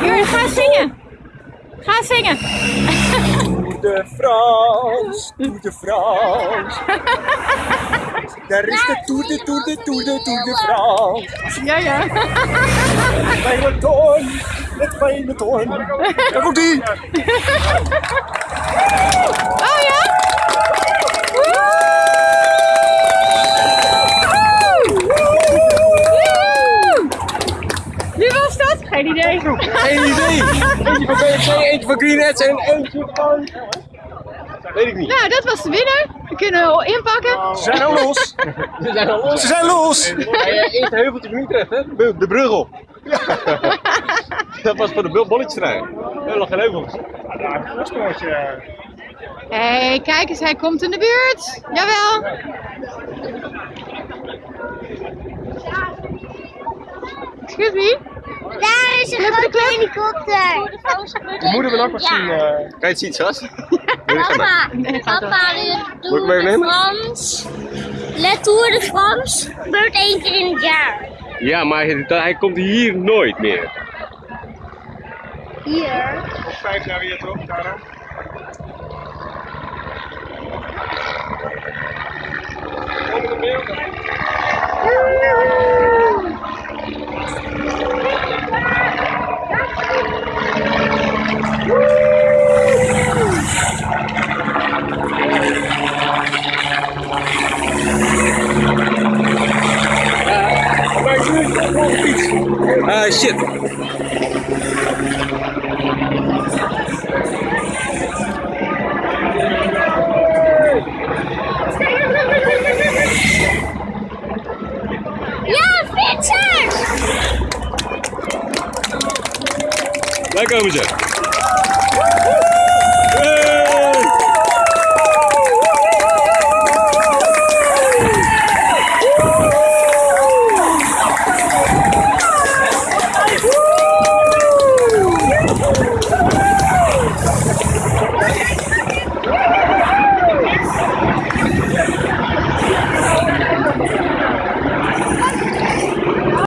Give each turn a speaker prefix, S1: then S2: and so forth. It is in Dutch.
S1: Jurgen, ga zingen. Ga zingen.
S2: Tour de France, Tour de France. Daar is de Tour de Tour de Tour de Tour de France.
S1: Ja, ja.
S2: Peloton, het peloton. Daar komt ie.
S1: Geen idee.
S2: Geen idee. Eentje van BFC, eentje van Greenheads en eentje van... Weet ik niet.
S1: Nou, dat was de winnaar. We kunnen wel inpakken.
S2: Ze zijn al los.
S3: Ze zijn al los.
S2: Ze zijn los.
S3: Eerst de heuveltje van Utrecht, hè? De de brug op. Dat was voor de bolletjesrij. Heel nog geen heuvels.
S1: Hé, hey, kijk eens, hij komt in de buurt. Jawel. Excuse me?
S4: Is een grote helikopter.
S2: Die moeten we ook nog zien. eh.
S3: Kan je het zien, Sas? Wil je
S4: Papa, papa, Tour de? France. De Tour de France gebeurt één keer in het jaar.
S3: Ja, maar hij, hij komt hier nooit meer.
S4: Hier.
S2: Vijf jaar weer toch, Tara?
S3: Ah, shit.
S4: Ja, fietsers!
S3: Daar komen ze.